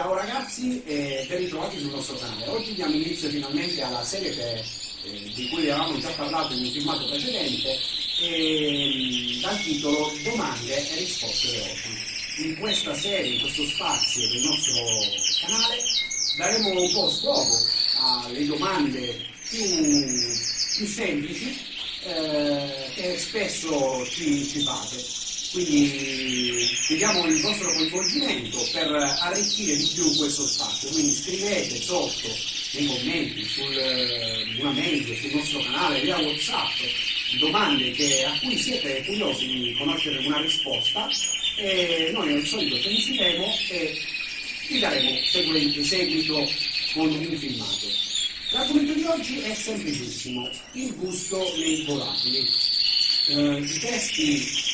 Ciao ragazzi e ben ritrovati sul nostro canale. Oggi diamo inizio finalmente alla serie che, eh, di cui avevamo già parlato in un filmato precedente eh, dal titolo Domande e risposte veloci. In questa serie, in questo spazio del nostro canale, daremo un po' scopo alle domande più, più semplici eh, che spesso ci, ci fate quindi chiediamo il vostro coinvolgimento per arricchire di più questo spazio. Quindi scrivete sotto nei commenti, sul, eh, una mail, sul nostro canale, via WhatsApp, domande che, a cui siete curiosi di conoscere una risposta e noi al solito penseremo e vi daremo seguente, seguito con un filmato. L'argomento di oggi è semplicissimo, il gusto nei volatili. Eh, I testi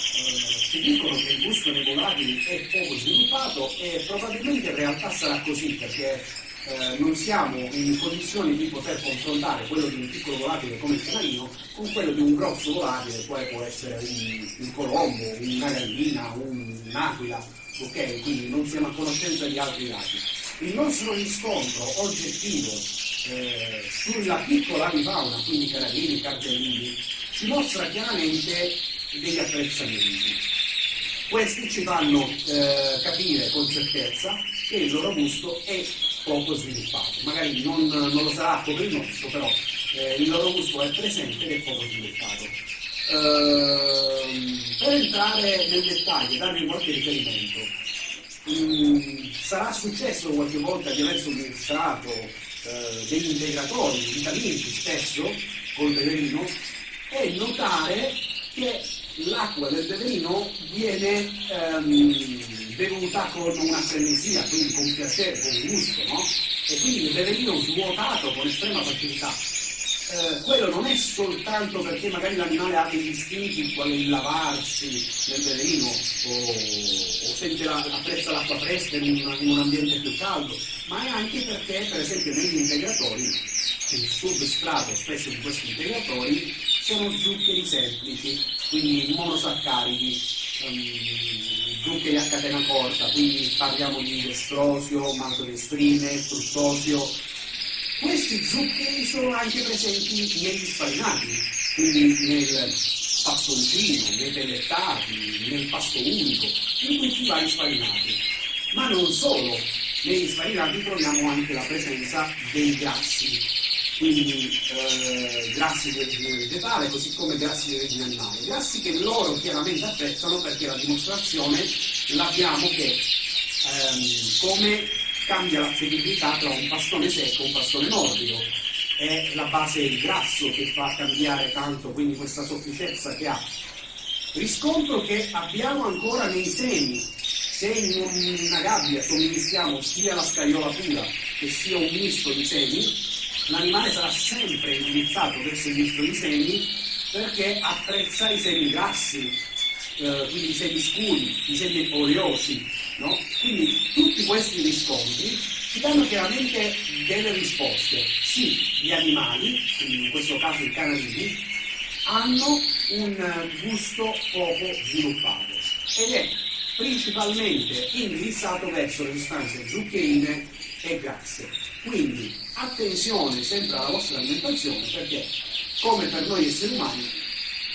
ci dicono che il gusto nei volatili è poco sviluppato e probabilmente in realtà sarà così perché eh, non siamo in condizioni di poter confrontare quello di un piccolo volatile come il canarino con quello di un grosso volatile, quale può essere un, un colombo, una gallina, un, un'aquila, ok? Quindi non siamo a conoscenza di altri dati. Il nostro riscontro oggettivo eh, sulla piccola avifauna, quindi canarini, cardellini, ci mostra chiaramente degli apprezzamenti. Questi ci fanno eh, capire con certezza che il loro gusto è poco sviluppato. Magari non, non lo sarà come il nostro, però eh, il loro gusto è presente ed è poco sviluppato. Eh, per entrare nel dettaglio e darvi qualche riferimento, mh, mm, sarà successo qualche volta di aver somministrato eh, degli integratori vitaminici spesso col veleno e notare l'acqua del beverino viene ehm, bevuta con una frenesia, quindi con piacere, con gusto, no? E quindi il beverino svuotato con estrema facilità. Eh, quello non è soltanto perché magari l'animale ha degli istinti quale il lavarsi nel beverino o, o sente la, apprezza l'acqua fresca in un, in un ambiente più caldo, ma è anche perché per esempio negli integratori il substrato spesso di questi integratori sono zuccheri semplici, quindi monosaccaridi, um, zuccheri a catena corta, quindi parliamo di destrosio, maltodestrine, fruttosio. Questi zuccheri sono anche presenti negli sparinati, quindi nel pastoncino, nei pellettati, nel pasto unico, in tutti i vari sparinati. Ma non solo, negli sparinati troviamo anche la presenza dei grassi, quindi eh, grassi di origine vegetale, così come grassi di origine animale. Grassi che loro chiaramente apprezzano perché la dimostrazione l'abbiamo che ehm, come cambia la feribilità tra un pastone secco e un pastone morbido. È la base del grasso che fa cambiare tanto quindi questa sofficezza che ha. Riscontro che abbiamo ancora nei semi. Se in una gabbia somministriamo sia la scagliola pura che sia un misto di semi, l'animale sarà sempre indirizzato verso il misto di semi perché apprezza i semi grassi, eh, quindi i semi scuri, i semi oleosi, no? Quindi tutti questi riscontri ci danno chiaramente delle risposte. Sì, gli animali, quindi in questo caso i canadini, hanno un gusto poco sviluppato ed è principalmente indirizzato verso le sostanze zuccherine e grasse. Quindi attenzione sempre alla vostra alimentazione perché come per noi esseri umani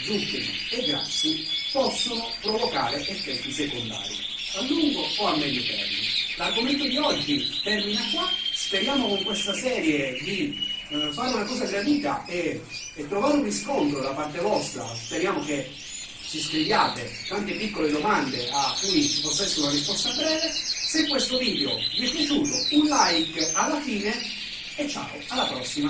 zuccheri e grassi possono provocare effetti secondari a lungo o a medio termine. L'argomento di oggi termina qua, speriamo con questa serie di eh, fare una cosa gradita e, e trovare un riscontro da parte vostra. Speriamo che ci scriviate tante piccole domande a cui ci possa essere una risposta breve. Se questo video vi è piaciuto, un like alla fine e ciao, alla prossima!